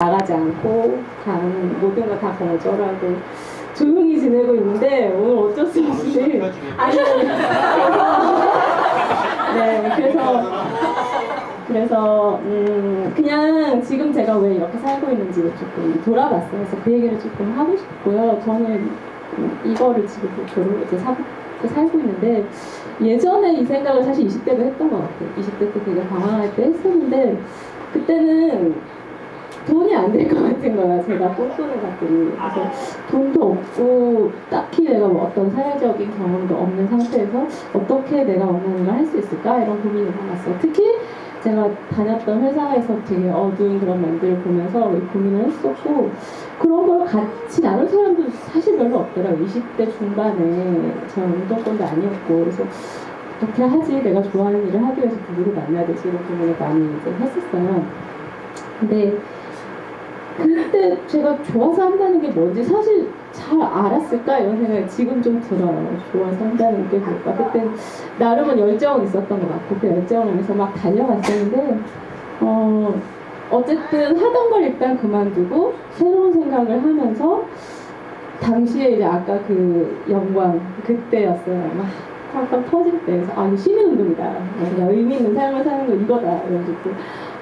나가지 않고 다른 모든 걸 다 거절하고 조용히 지내고 있는데 오늘 어쩔 수 없이 아니 네 그래서 그래서 음 그냥 지금 제가 왜 이렇게 살고 있는지를 조금 돌아봤어요. 그래서 그 얘기를 조금 하고 싶고요. 저는 이거를 지금 결혼 이제 사, 살고 있는데 예전에 이 생각을 사실 20대 때 했던 것 같아요. 20대 때 되게 방황할 때 했었는데 그때는 돈이 안 될 것 같은 거야. 제가 꼼꼼해 갔더니. 그래서 돈도 없고 딱히 내가 뭐 어떤 사회적인 경험도 없는 상태에서 어떻게 내가 원하는 걸 할 수 있을까 이런 고민이 많았어요. 특히 제가 다녔던 회사에서 되게 어두운 그런 면들을 보면서 고민을 했었고 그런 걸 같이 나눌 사람도 사실 별로 없더라고요. 20대 중반에 저는 운동권도 아니었고 그래서 어떻게 하지? 내가 좋아하는 일을 하기 위해서 누구를 만나야 되지? 이런 고민을 많이 이제 했었어요. 근데 그때 제가 좋아서 한다는 게 뭔지 사실 잘 알았을까 이런 생각이 지금 좀 들어요. 좋아서 한다는 게 뭘까? 그때 나름은 열정은 있었던 것 같고 그 열정을 위해서 막 달려갔었는데 어 어쨌든 하던 걸 일단 그만두고 새로운 생각을 하면서 당시에 이제 아까 그 영광 그때였어요. 막 팡팡 터질 때 그래서 아 이거 시민 운동이다. 내가 의미 있는 삶을 사는 거 이거다. 이러고 뭐,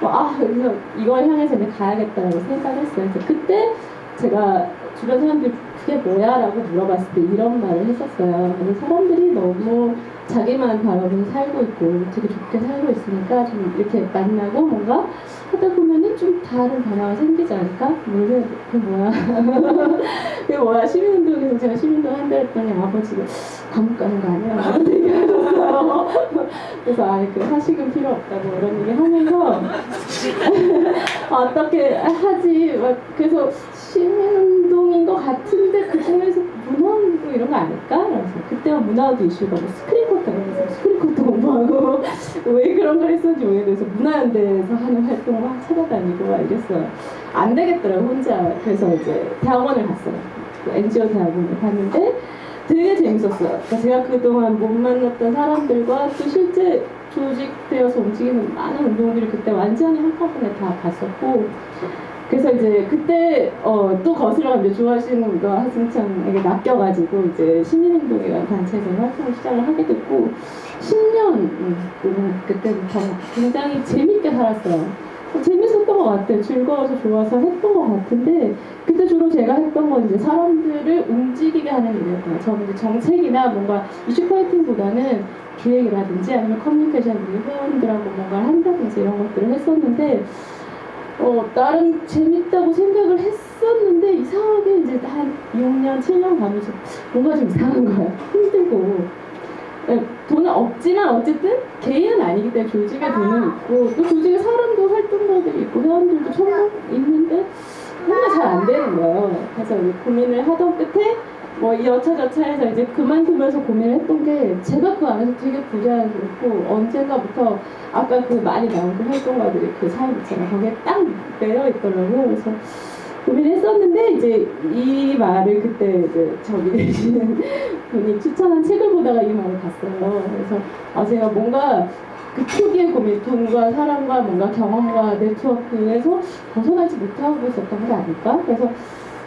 아 그래서 이걸 향해서 이제 가야겠다라고 생각했어요. 그래서 그때 제가 주변 사람들이 그게 뭐야? 라고 물어봤을 때 이런 말을 했었어요. 그래서 사람들이 너무 자기만 바라보면서 살고 있고 되게 좋게 살고 있으니까 좀 이렇게 만나고 뭔가 하다 보면은 좀 다른 변화가 생기지 않을까? 그래서 그게 뭐야? 그게 뭐야? 시민운동에서 제가 시민운동 한다 했더니 아버지가 감옥 가는 거 아니야? 하셨어요. 그래서 아예 그 사식은 필요 없다고 이런 얘기 하면서 어떻게 하지? 막 그래서 시민운동인 것 같은데 그 중에서 문화운동 이런 거 아닐까? 그래서 그때가 문화운동 이슈가 뭐 스크린쿼터 그래서 스크린쿼터 공부하고 왜 그런 걸 했었는지 모르겠어서 문화연대에서 하는 활동을 막 찾아다니고 막 이랬어요. 안 되겠더라고 혼자. 그래서 이제 대학원을 갔어요. 그 NGO 대학원을 갔는데 되게 재밌었어요. 그러니까 제가 그동안 못 만났던 사람들과 또 실제 조직되어서 움직이는 많은 운동들을 그때 완전히 한꺼번에 다 봤었고 그래서 이제 그때 어, 또 거슬러 이제 좋아하시는 거 하승찬에게 낚여가지고 이제 시민행동이라는 단체에서 활동을 시작을 하게 됐고 10년 음, 그때부터 굉장히 재밌게 살았어요. 것 같아요. 즐거워서 좋아서 했던 것 같은데 그때 주로 제가 했던 건 이제 사람들을 움직이게 하는 일이었고요. 저는 이제 정책이나 뭔가 이슈 파이팅보다는 기획이라든지 아니면 커뮤니케이션 회원들하고 뭔가를 한다든지 이런 것들을 했었는데 어, 나름 재밌다고 생각을 했었는데 이상하게 이제 한 6년, 7년 가면서 뭔가 좀 이상한 거야. 힘들고. 네, 돈은 없지만 어쨌든 개인은 아니기 때문에 조직에 돈은 있고 또 조직에 사람도 활동가들이 있고 회원들도 천명 있는데 뭔가 잘 안 되는 거예요. 그래서 고민을 하던 끝에 뭐 여차저차 해서 이제 그만두면서 고민을 했던 게 제가 그 안에서 되게 부자연스럽고 언젠가부터 아까 그 많이 나온 그 활동가들이 그삶 있잖아요. 거기에 딱 매여 있더라고요. 그래서 고민했었는데 이제 이 말을 그때 이제 저기 계시는 분이 추천한 책을 보다가 이 말을 봤어요. 그래서 아 제가 뭔가 그 초기의 고민, 돈과 사람과 뭔가 경험과 네트워크에서 벗어나지 못하고 있었던 게 아닐까? 그래서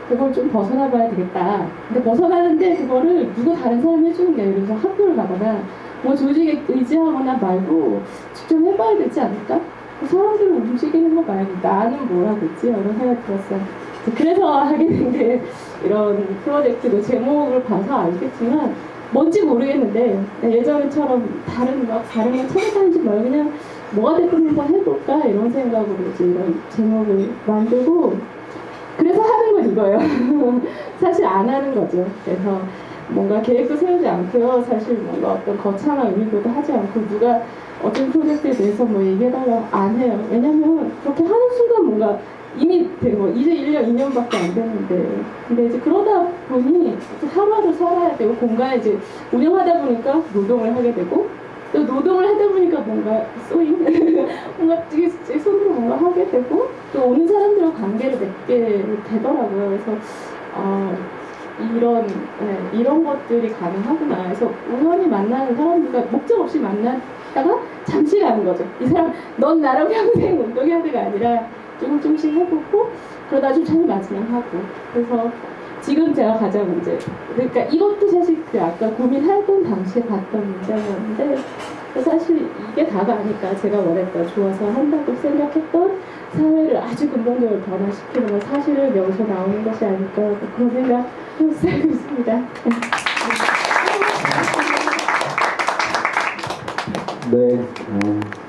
그걸 좀 벗어나 봐야 되겠다. 근데 벗어나는데 그거를 누구 다른 사람이 해주는 게 아니라 학교를 가거나 뭐 조직에 의지하거나 말고 직접 해봐야 되지 않을까? 사람들을 움직이는 거 말고 나는 뭘 하고 있지? 이런 생각이 들었어요. 그래서 하게 된 게 이런 프로젝트도 제목을 봐서 알겠지만 뭔지 모르겠는데 예전처럼 다른 막 다른 거 찾아다니지 말고 그냥 뭐가 됐든 한번 해볼까 이런 생각으로 이제 이런 제목을 만들고 그래서 하는 건 이거예요. 사실 안 하는 거죠. 그래서 뭔가 계획도 세우지 않고요. 사실 뭔가 어떤 거창한 의미도 하지 않고 누가 어떤 프로젝트에 대해서 뭐 얘기해달라고 안 해요. 왜냐면 그렇게 하는 순간 뭔가 이미 뭐 이제 1년, 2년밖에 안 됐는데 근데 이제 그러다 보니 하루하루 살아야 되고 공간에 이제 운영하다 보니까 노동을 하게 되고 또 노동을 하다 보니까 뭔가 쏘임 뭔가 손으로 뭔가 하게 되고 또 오는 사람들과 관계를 맺게 되더라고요. 그래서 어, 이런 네, 이런 것들이 가능하구나. 그래서 우연히 만나는 사람들과 목적 없이 만났다가 잠시 가는 거죠. 이 사람 넌 나랑 평생 운동해야 돼가 아니라 좀 좀씩 해보고 그러다 좀 잘 맞으면 하고. 그래서 지금 제가 가장 이제 그러니까 이것도 사실 그 아까 고민하던 당시에 봤던 문제였는데 사실 이게 다가 아닐까 제가 원했던 좋아서 한다고 생각했던 사회를 아주 근본적으로 변화시키는 건 사실을 명서 나오는 것이 아닐까 그런 생각 하고 살고 있습니다. 네, 어,